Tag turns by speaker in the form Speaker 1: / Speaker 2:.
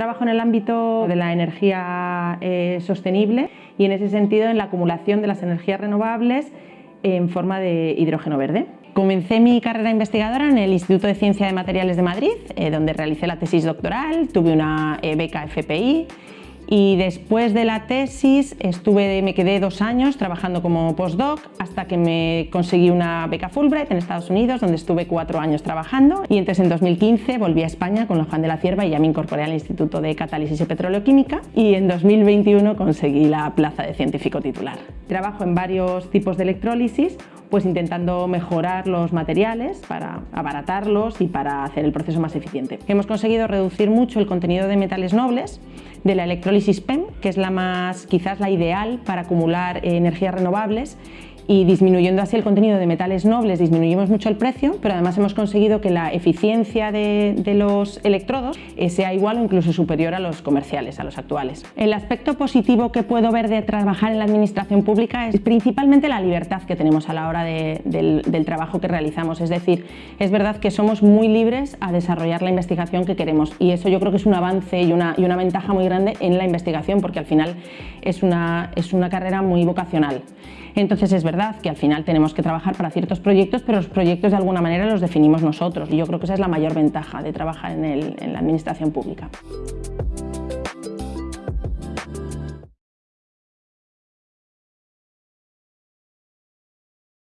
Speaker 1: Trabajo en el ámbito de la energía eh, sostenible y en ese sentido en la acumulación de las energías renovables en forma de hidrógeno verde. Comencé mi carrera investigadora en el Instituto de Ciencia de Materiales de Madrid, eh, donde realicé la tesis doctoral, tuve una eh, beca FPI y después de la tesis estuve, me quedé dos años trabajando como postdoc hasta que me conseguí una beca Fulbright en Estados Unidos donde estuve cuatro años trabajando y entonces en 2015 volví a España con la Juan de la Cierva y ya me incorporé al Instituto de Catálisis y Petroleoquímica y en 2021 conseguí la plaza de científico titular. Trabajo en varios tipos de electrólisis pues intentando mejorar los materiales para abaratarlos y para hacer el proceso más eficiente. Hemos conseguido reducir mucho el contenido de metales nobles de la electrólisis PEM, que es la más, quizás la ideal para acumular energías renovables y disminuyendo así el contenido de metales nobles disminuimos mucho el precio, pero además hemos conseguido que la eficiencia de, los electrodos eh, sea igual o incluso superior a los comerciales, a los actuales. El aspecto positivo que puedo ver de trabajar en la administración pública es principalmente la libertad que tenemos a la hora del, trabajo que realizamos, es decir, es verdad que somos muy libres a desarrollar la investigación que queremos y eso yo creo que es un avance y una, y una ventaja muy grande en la investigación porque al final es una, es una carrera muy vocacional. Entonces es verdad que al final tenemos que trabajar para ciertos proyectos, pero los proyectos de alguna manera los definimos nosotros y yo creo que esa es la mayor ventaja de trabajar en, en la administración pública.